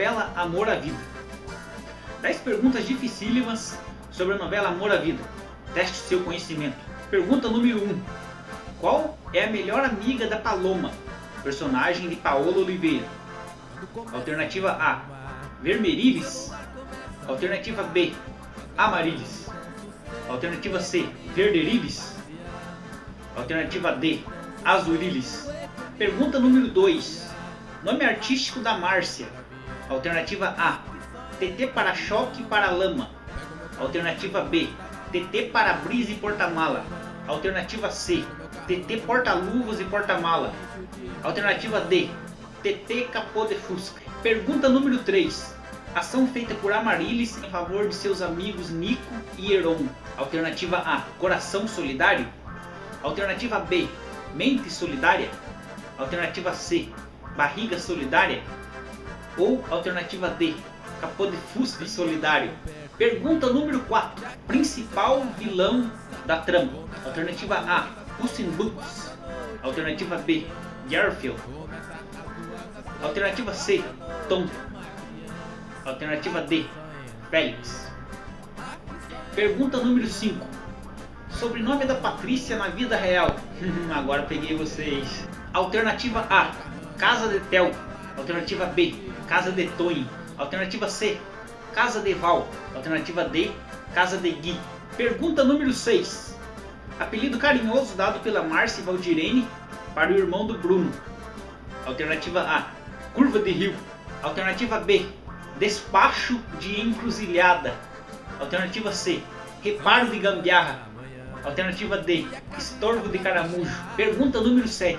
novela Amor à Vida. 10 perguntas dificílimas sobre a novela Amor à Vida. Teste seu conhecimento. Pergunta número 1. Qual é a melhor amiga da Paloma? Personagem de Paola Oliveira. Alternativa A. Vermerilis. Alternativa B. Amarilis. Alternativa C. Verderilis. Alternativa D. Azurilis. Pergunta número 2. Nome artístico da Márcia. Alternativa A. TT para-choque para lama. Alternativa B. TT para-brisa e porta-mala. Alternativa C. TT porta-luvas e porta-mala. Alternativa D. TT capô de fusca. Pergunta número 3. Ação feita por Amarilis em favor de seus amigos Nico e Heron. Alternativa A. Coração solidário. Alternativa B. Mente solidária. Alternativa C. Barriga solidária. Ou alternativa D. Capô de fusca solidário. Pergunta número 4. Principal vilão da trama. Alternativa A. Puss in Boots. Alternativa B. Garfield. Alternativa C. Tom. Alternativa D. Félix. Pergunta número 5. Sobrenome da Patrícia na vida real. Agora peguei vocês. Alternativa A. Casa de Tel. Alternativa B. Casa de Tonho. Alternativa C. Casa de Val. Alternativa D. Casa de Gui. Pergunta número 6. Apelido carinhoso dado pela Márcia Valdirene para o irmão do Bruno. Alternativa A. Curva de Rio. Alternativa B. Despacho de encruzilhada. Alternativa C. Reparo de gambiarra. Alternativa D. Estorvo de caramujo. Pergunta número 7.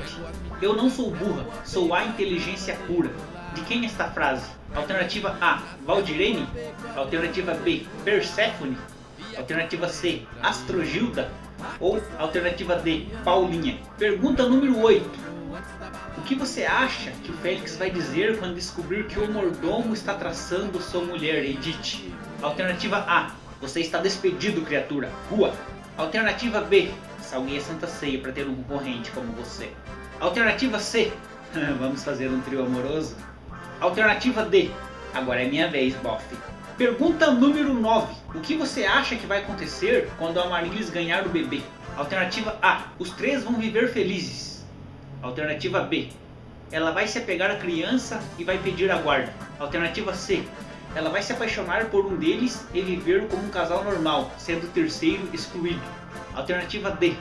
Eu não sou burra, sou a inteligência pura. De quem é esta frase? Alternativa A. Valdirene. Alternativa B. Perséfone. Alternativa C. Astrogilda. Ou alternativa D. Paulinha. Pergunta número 8. O que você acha que o Félix vai dizer quando descobrir que o mordomo está traçando sua mulher, Edith? Alternativa A. Você está despedido, criatura. Rua. Alternativa B. Salguei a Santa Ceia para ter um concorrente como você. Alternativa C. Vamos fazer um trio amoroso? Alternativa D. Agora é minha vez, bofe. Pergunta número 9. O que você acha que vai acontecer quando a Marilis ganhar o bebê? Alternativa A. Os três vão viver felizes. Alternativa B. Ela vai se apegar à criança e vai pedir a guarda. Alternativa C. Ela vai se apaixonar por um deles e viver como um casal normal, sendo o terceiro excluído. Alternativa D.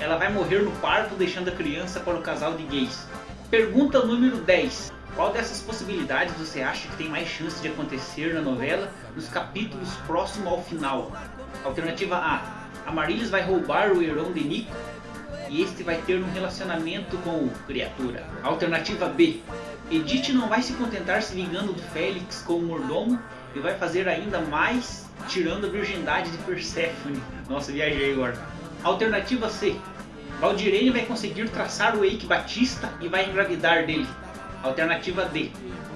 Ela vai morrer no parto deixando a criança para o casal de gays. Pergunta número 10. Qual dessas possibilidades você acha que tem mais chance de acontecer na novela nos capítulos próximo ao final? Alternativa A. Amarilis vai roubar o Heron de Nico e este vai ter um relacionamento com o Criatura. Alternativa B. Edith não vai se contentar se vingando do Félix com o mordomo e vai fazer ainda mais tirando a virgindade de Persephone. Nossa, viajei agora. Alternativa C. Valdirene vai conseguir traçar o Eike Batista e vai engravidar dele. Alternativa D.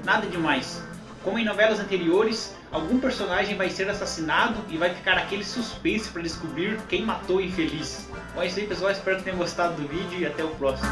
Nada demais. Como em novelas anteriores, algum personagem vai ser assassinado e vai ficar aquele suspense para descobrir quem matou o infeliz. Bom, é isso aí pessoal, espero que tenham gostado do vídeo e até o próximo.